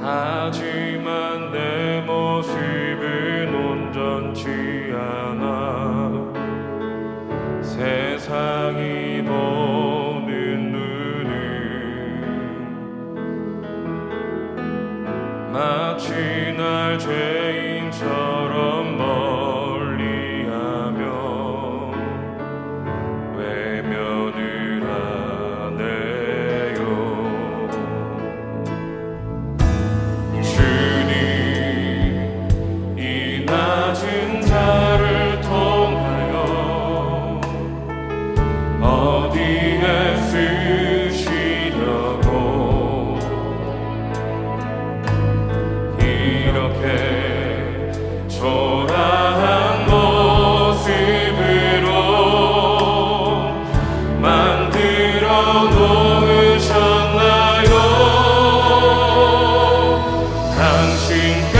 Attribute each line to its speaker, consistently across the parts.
Speaker 1: 하지만 내 모습은 온전치 않아. 세상이 보는 눈은 마치 날 죄인 sing.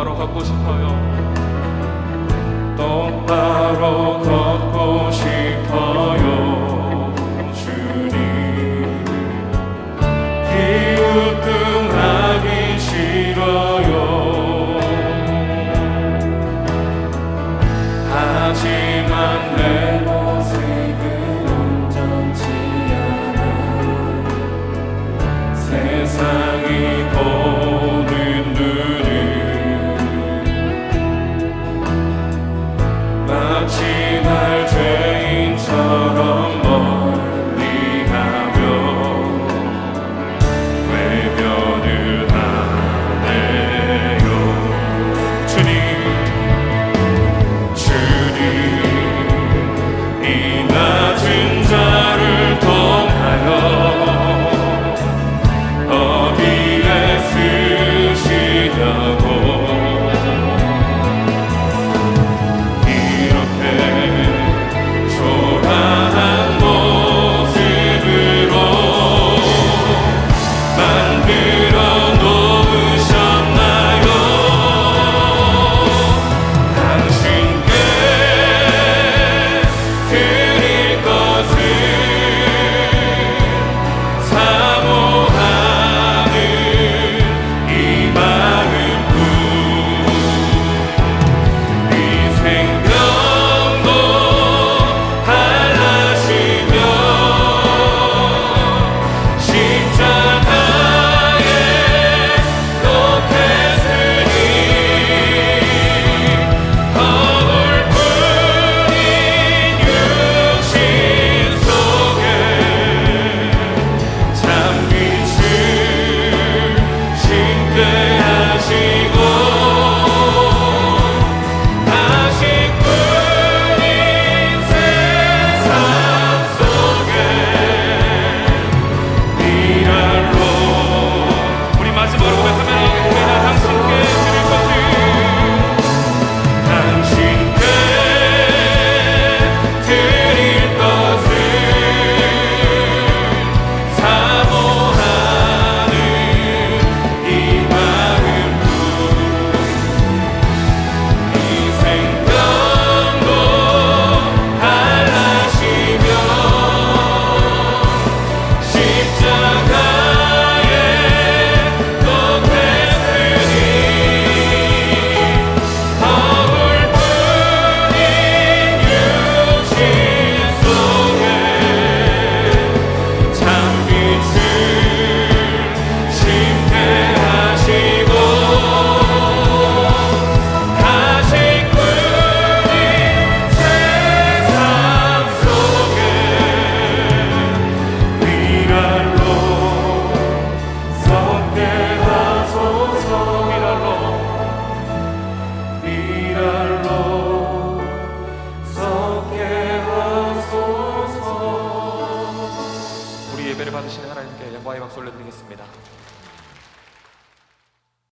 Speaker 1: 똑바로 갖고 싶어요. 똑바로 걷